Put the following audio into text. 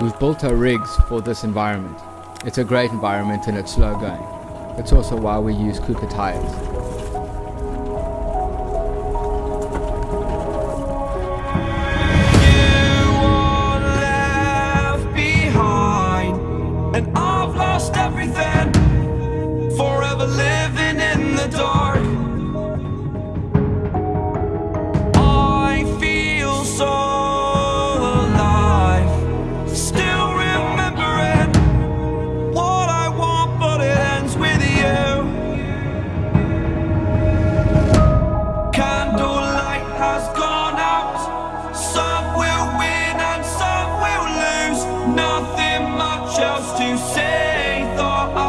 We've built our rigs for this environment. It's a great environment and it's slow going. It's also why we use Cooper tires. behind, and I've lost everything. Forever living in the dark. has gone out. Some will win and some will lose. Nothing much else to say Thought